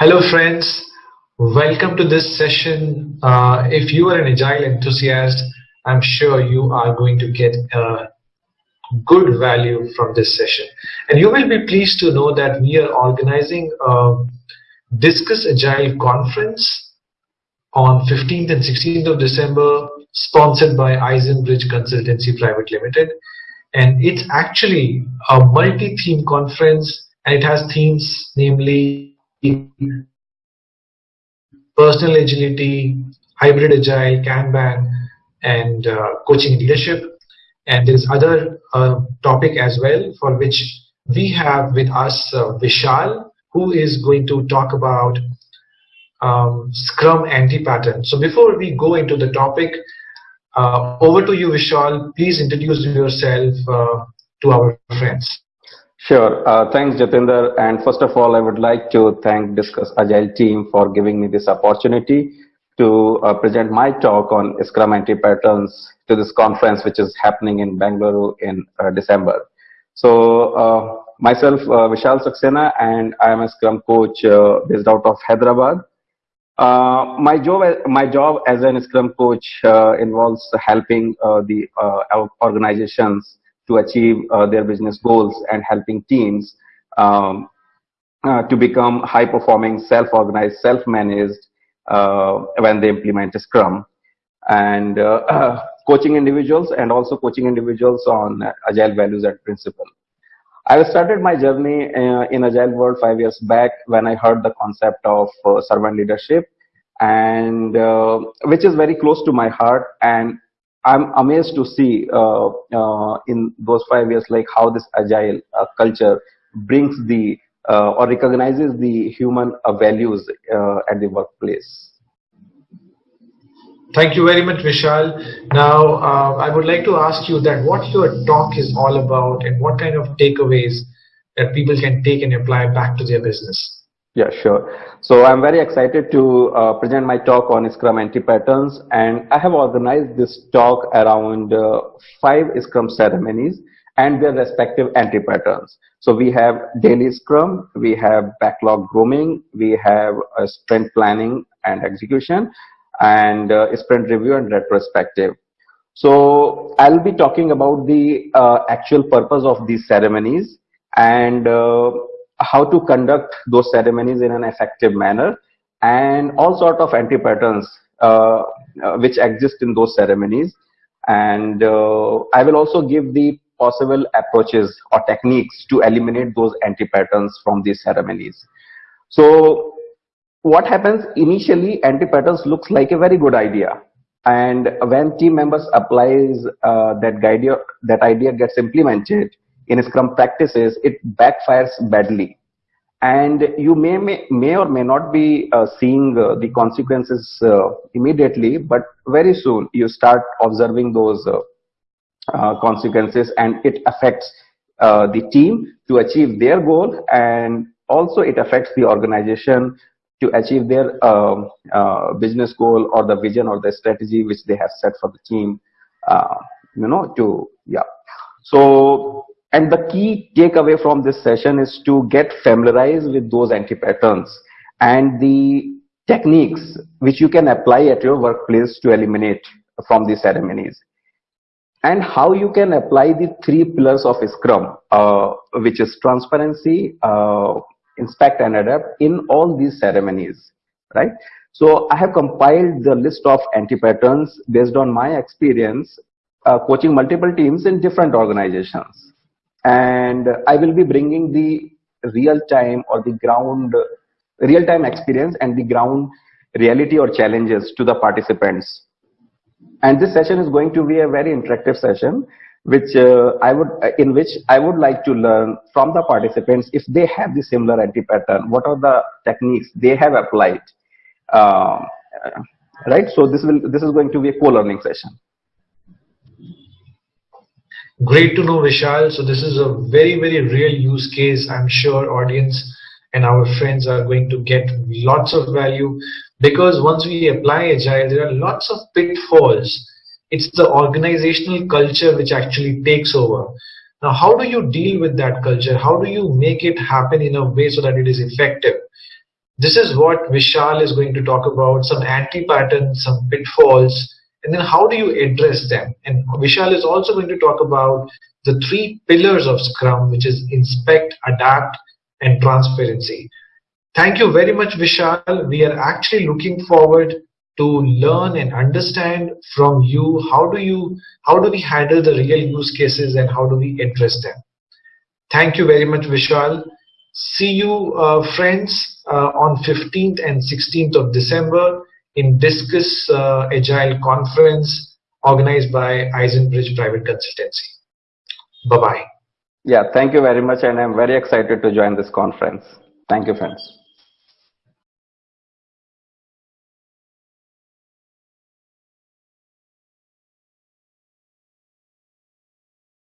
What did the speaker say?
Hello friends, welcome to this session. Uh, if you are an Agile enthusiast, I'm sure you are going to get good value from this session. And you will be pleased to know that we are organizing a Discuss Agile conference on 15th and 16th of December, sponsored by Eisenbridge Consultancy Private Limited. And it's actually a multi-theme conference and it has themes namely personal agility, hybrid agile, Kanban, and uh, coaching leadership. And there is other uh, topic as well for which we have with us uh, Vishal, who is going to talk about um, Scrum anti-pattern. So before we go into the topic, uh, over to you, Vishal. Please introduce yourself uh, to our friends. Sure. Uh, thanks, Jatinder. And first of all, I would like to thank Discuss Agile team for giving me this opportunity to uh, present my talk on Scrum anti-patterns to this conference, which is happening in Bangalore in uh, December. So uh, myself, uh, Vishal Saxena, and I am a Scrum coach uh, based out of Hyderabad. my job, my job as a Scrum coach involves helping the organizations to achieve uh, their business goals and helping teams um, uh, to become high performing, self organized, self managed uh, when they implement Scrum. And coaching individuals and also coaching individuals on agile values and principle. I started my journey uh, in agile world five years back when I heard the concept of uh, servant leadership and uh, which is very close to my heart and I'm amazed to see uh, uh, in those five years like how this agile uh, culture brings the uh, or recognizes the human uh, values uh, at the workplace. Thank you very much, Vishal. Now, I would like to ask you that what your talk is all about and what kind of takeaways that people can take and apply back to their business. Yeah, sure. So I'm very excited to uh, present my talk on Scrum anti-patterns and I have organized this talk around uh, five Scrum ceremonies and their respective anti-patterns. So we have daily Scrum, we have backlog grooming, we have sprint planning and execution, and uh, sprint review and retrospective. So I'll be talking about the uh, actual purpose of these ceremonies and uh, how to conduct those ceremonies in an effective manner and all sort of anti-patterns uh, uh, which exist in those ceremonies and uh, I will also give the possible approaches or techniques to eliminate those anti-patterns from these ceremonies. So what happens initially anti-patterns looks like a very good idea and when team members applies uh, that idea that idea gets implemented in Scrum practices, it backfires badly. And you may, may, may or may not be uh, seeing uh, the consequences uh, immediately, but very soon you start observing those uh, uh, consequences and it affects uh, the team to achieve their goal and also it affects the organization to achieve their um, business goal or the vision or the strategy which they have set for the team, you know, to, yeah. So and the key takeaway from this session is to get familiarized with those anti-patterns and the techniques which you can apply at your workplace to eliminate from these ceremonies. And how you can apply the three pillars of Scrum, uh, which is transparency, uh, inspect and adapt in all these ceremonies, right? So I have compiled the list of anti-patterns based on my experience uh, coaching multiple teams in different organizations and I will be bringing the real time or the ground real time experience and the ground reality or challenges to the participants. And this session is going to be a very interactive session which uh, I would uh, in which I would like to learn from the participants if they have the similar anti-pattern, what are the techniques they have applied. Uh, right, so this will this is going to be a co-learning session. Great to know, Vishal. So this is a very, very real use case. I'm sure audience and our friends are going to get lots of value because once we apply Agile, there are lots of pitfalls. It's the organizational culture which actually takes over. Now, how do you deal with that culture? How do you make it happen in a way so that it is effective? This is what Vishal is going to talk about, some anti-patterns, some pitfalls, and then how do you address them? And Vishal is also going to talk about the three pillars of Scrum, which is inspect, adapt, and transparency. Thank you very much, Vishal. We are actually looking forward to learn and understand from you how do you how do we handle the real use cases and how do we address them. Thank you very much, Vishal. See you, uh, friends, uh, on 15th and 16th of December in Discuss uh, Agile Conference organized by Eisenbridge Private Consultancy. Bye-bye. Yeah, thank you very much and I'm very excited to join this conference. Thank you, friends.